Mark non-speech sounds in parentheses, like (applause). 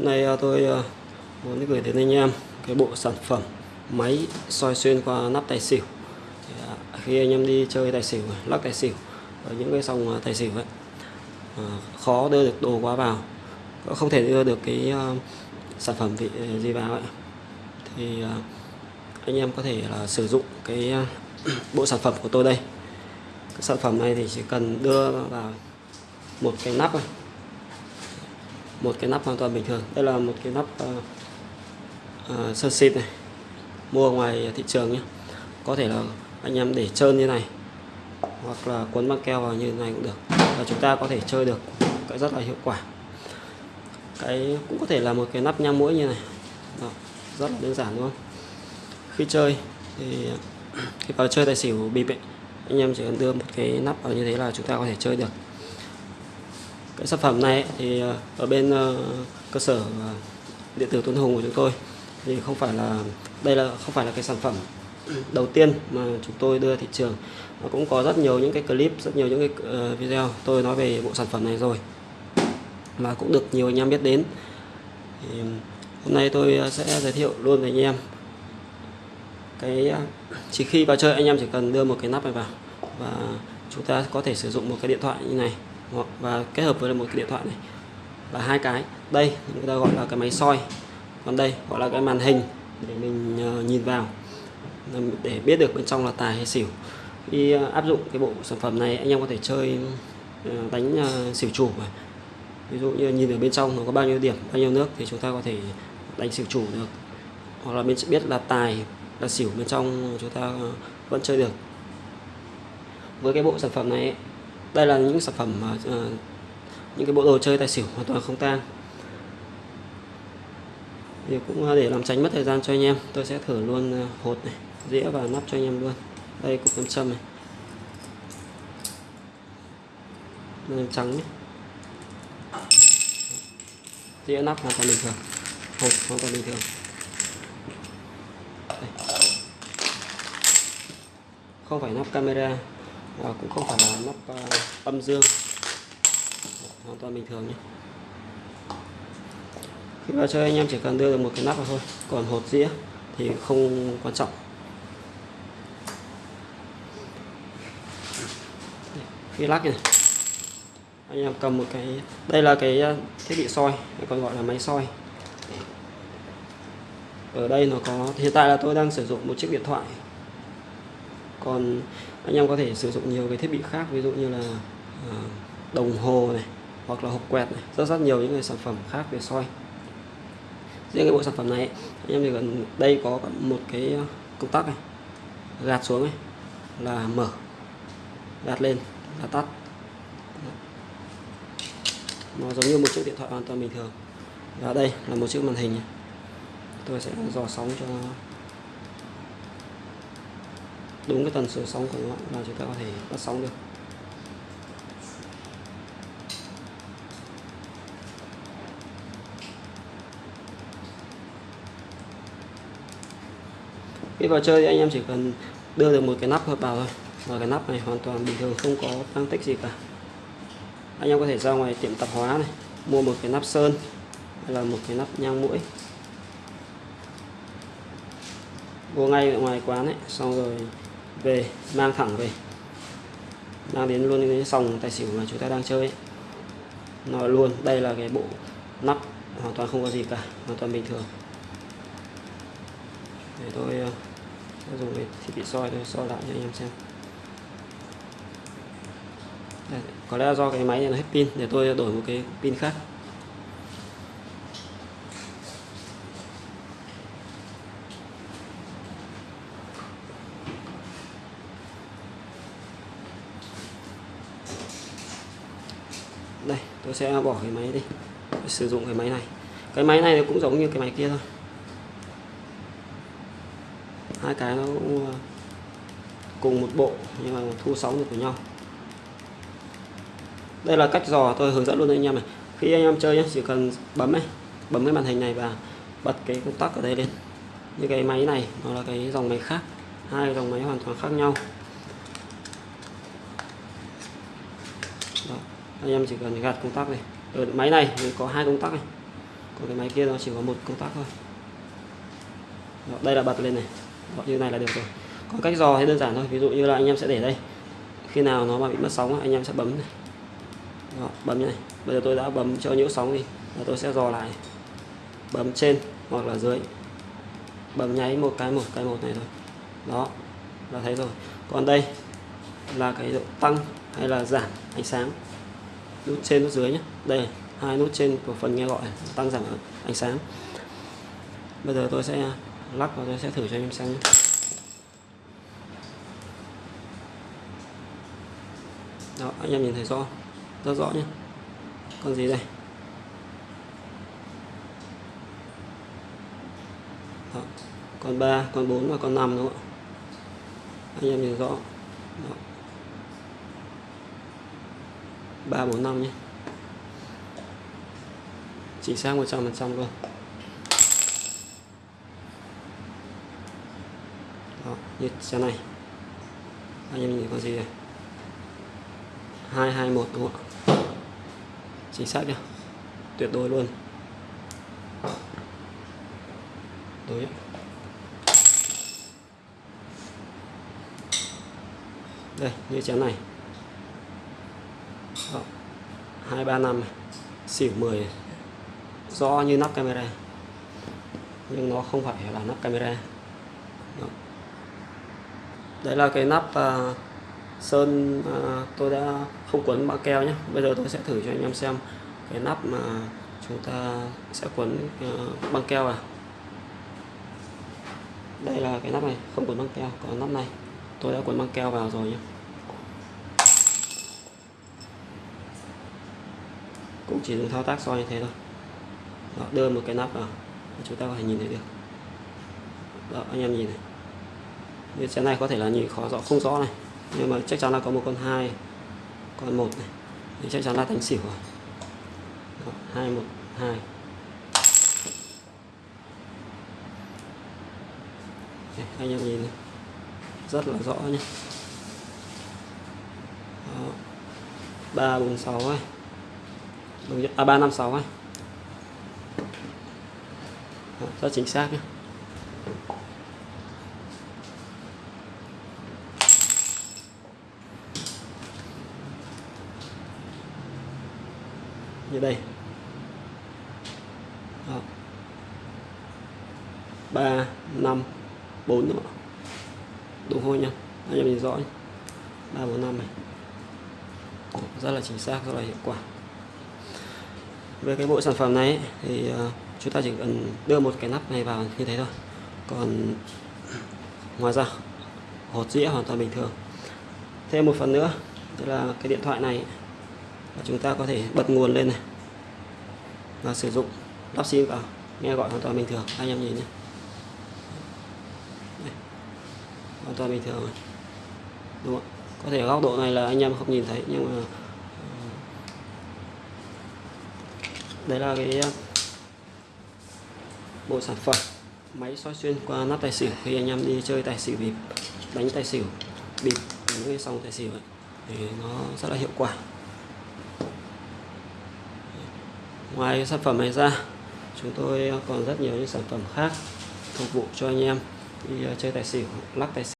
Hôm nay à, tôi à, muốn gửi đến anh em cái bộ sản phẩm máy soi xuyên qua nắp tài xỉu. À, khi anh em đi chơi tài xỉu, lắc tài xỉu ở những cái sòng tài xỉu ấy, khó đưa được đồ quá vào, không thể đưa được cái sản phẩm gì, gì vào ấy. Thì anh em có thể là sử dụng cái (clears throat) bộ sản phẩm của tôi đây. Cái sản phẩm này thì chỉ cần đưa vào một cái nắp này một cái nắp hoàn toàn bình thường. Đây là một cái nắp uh, uh, sơn xịt này. Mua ngoài thị trường nhé. Có thể là anh em để trơn như này hoặc là cuốn băng keo vào như này cũng được. Và chúng ta có thể chơi được cái rất là hiệu quả. Cái cũng có thể là một cái nắp nhang mũi như này. Đó, rất là đơn giản đúng không? Khi chơi thì khi vào chơi tài xỉu bịp ấy, anh em chỉ cần đưa một cái nắp vào như thế là chúng ta có thể chơi được cái sản phẩm này thì ờ, ở bên ờ, cơ sở ờ, điện tử Tuấn Hùng của chúng tôi. Thì không phải là, đây là, không phải là cái sản phẩm đầu tiên mà chúng tôi đưa thị trường. Nó cũng có rất nhiều những cái clip, rất nhiều những cái video. Tôi nói về bộ sản phẩm này rồi. Mà cũng được nhiều anh em biết đến. Thì hôm nay tôi sẽ giới thiệu luôn với anh em cái chỉ khi vào chơi anh em chỉ cần đưa một cái nắp này vào. Và chúng ta có thể sử dụng một cái điện thoại như này. Vâng, và kết hợp với một cái điện thoại này là hai cái. Đây, người ta gọi là cái máy soi. Còn đây, gọi là cái màn hình để mình ờ, nhìn vào để biết được bên trong là tài hay xỉu. Khi ờ, áp dụng cái bộ sản phẩm này, anh em có thể chơi ờ, đánh xỉu chủ ví dụ như nhìn ở bên trong nó có bao nhiêu điểm, bao nhiêu nước thì chúng ta có thể đánh xỉu chủ được. Hoặc là mình biết là tài, là xỉu bên trong chúng ta vẫn chơi được. Với cái bộ sản phẩm này đây là những sản phẩm mà uh, những cái bộ đồ chơi tài xỉu hoàn toàn không tang. Thì cũng ờ, để làm tránh mất thời gian cho anh em tôi sẽ thử luôn ờ, hột này dĩa và nắp cho anh em luôn. Đây cục nam châm này. Nam trắng nhé. Dĩa nắp hoàn toàn bình thường hột hoàn toàn bình thường. Đây. không phải nắp camera à, cũng không phải là nắp uh, ờ, âm dương. Hoàn toàn bình thường nhé. Khi vào chơi anh em chỉ cần đưa được một cái nắp vào thôi còn hột dĩa thì không quan trọng. Khi lắc này. Anh em cầm một cái đây là cái ờ, thiết bị soi còn gọi là máy soi. Ở đây nó có hiện tại là tôi đang sử dụng một chiếc điện thoại còn anh em có thể sử dụng nhiều cái thiết bị khác, ví dụ như là à, đồng hồ này, hoặc là hộp quẹt này, rất rất nhiều những cái sản phẩm khác về soi. Riêng cái bộ sản phẩm này, anh em thì gần đây có một cái à, công tắc này, gạt xuống này, là mở, gạt lên, là tắt. Nó giống như một chiếc điện thoại hoàn toàn bình thường. Và đây là một chiếc màn hình tôi sẽ dò sóng cho đúng cái tần số sóng của nó là chúng ta có thể bắt sóng được. Khi vào chơi thì anh em chỉ cần đưa được một cái nắp vào thôi và cái nắp này hoàn toàn bình thường, không có tăng tích gì cả. Anh em có thể ra ngoài tiệm tạp hóa này, mua một cái nắp sơn hay là một cái nắp nhang mũi. Vô ngay ở ngoài quán ấy, xong rồi về mang thẳng về. Mang đến luôn cái sòng tài xỉu mà chúng ta đang chơi. Nó luôn đây là cái bộ nắp hoàn toàn không có gì cả hoàn toàn bình thường. Để tôi uh, dùng cái thiết bị soi tôi soi lại cho anh em xem. Đây, có lẽ do cái máy này nó hết pin để tôi đổi một cái pin khác. Đây, tôi sẽ bỏ cái máy đi. Tôi sử dụng cái máy này. Cái máy này cũng giống như cái máy kia thôi. Hai cái nó cũng ờ, cùng một bộ nhưng mà thu sóng được của nhau. Đây là cách dò tôi hướng dẫn luôn anh em này. Khi anh em chơi nhé chỉ cần bấm này, bấm cái màn hình này và bật cái công tắc ở đây lên. Như cái máy này, nó là cái dòng máy khác. Hai dòng máy hoàn toàn khác nhau. Anh em chỉ cần gạt công tắc này ở ờ, máy này có hai công tắc này. Còn cái máy kia nó chỉ có một công tắc thôi. Đó, đây là bật lên này. Đó, như này là được rồi. Còn cách dò thì đơn giản thôi. Ví dụ như là anh em sẽ để đây. Khi nào nó mà bị mất sóng anh em sẽ bấm này. Đó, bấm như này. Bây giờ tôi đã bấm cho nhiễu sóng đi và tôi sẽ dò lại. Bấm trên hoặc là dưới. Bấm nháy một cái một cái một này thôi. Đó là thấy rồi. Còn đây là cái độ tăng hay là giảm ánh sáng? Nút trên, nút dưới nhé đây, hai nút trên của phần nghe gọi, tăng giảm ánh sáng bây giờ tôi sẽ lắc và tôi sẽ thử cho anh em xem nhé. đó, anh em nhìn thấy rõ, rất rõ nhé còn gì đây đó. còn 3 còn 4 và còn 5 đúng không ạ anh em nhìn rõ đó. 3 4 5 nhé. Chính xác 100 phần trăm luôn. Đó, như xe này. Anh em nhìn có gì đây? 221 đúng không ạ chính xác nhá tuyệt đối luôn. Đối. Đây, như chén này Đó. 235 xỉu 10 rõ như nắp camera. Nhưng nó không phải là nắp camera. Đó. đấy là cái nắp uh, sơn uh, tôi đã không quấn băng keo nhé. Bây giờ tôi sẽ thử cho anh em xem cái nắp mà chúng ta sẽ quấn uh, băng keo vào đây là cái nắp này không quấn băng keo còn nắp này. Tôi đã quấn băng keo vào rồi nhé. Cũng chỉ dùng thao tác soi như thế thôi. Đó, đưa một cái nắp vào chúng ta có thể nhìn thấy được. Đó anh em nhìn này. Như xe này có thể là nhìn khó rõ không rõ này. Nhưng mà chắc chắn là có một con hai con một này. Thì chắc chắn là thành xỉu rồi. Đó, hai một hai. Đây, anh em nhìn này. rất là rõ nhé ba bốn sáu ấy đúng à ba năm sáu ấy Đó, rất chính xác nhé như đây. Đó. 3 5 4 nữa đúng không nha anh em nhìn rõ 3 4 5 này. Rất là chính xác rất là hiệu quả về cái bộ sản phẩm này thì ờ, chúng ta chỉ cần đưa một cái nắp này vào như thế thôi. Còn ngoài ra, hột dĩa hoàn toàn bình thường. Thêm một phần nữa, tức là cái điện thoại này chúng ta có thể bật nguồn lên này và sử dụng lắp sim vào, nghe gọi hoàn toàn bình thường. Anh em nhìn nhé. Đây. hoàn toàn bình thường đúng không có thể góc độ này là anh em không nhìn thấy, nhưng mà đấy là cái ờ, bộ sản phẩm máy soi xuyên qua nắp tài xỉu khi anh em đi chơi tài xỉu bịp đánh tài xỉu bịp những cái xong tài xỉu ấy, thì nó rất là hiệu quả. Ngoài sản phẩm này ra chúng tôi ờ, còn rất nhiều những sản phẩm khác phục vụ cho anh em đi ờ, chơi tài xỉu lắc tài xỉu.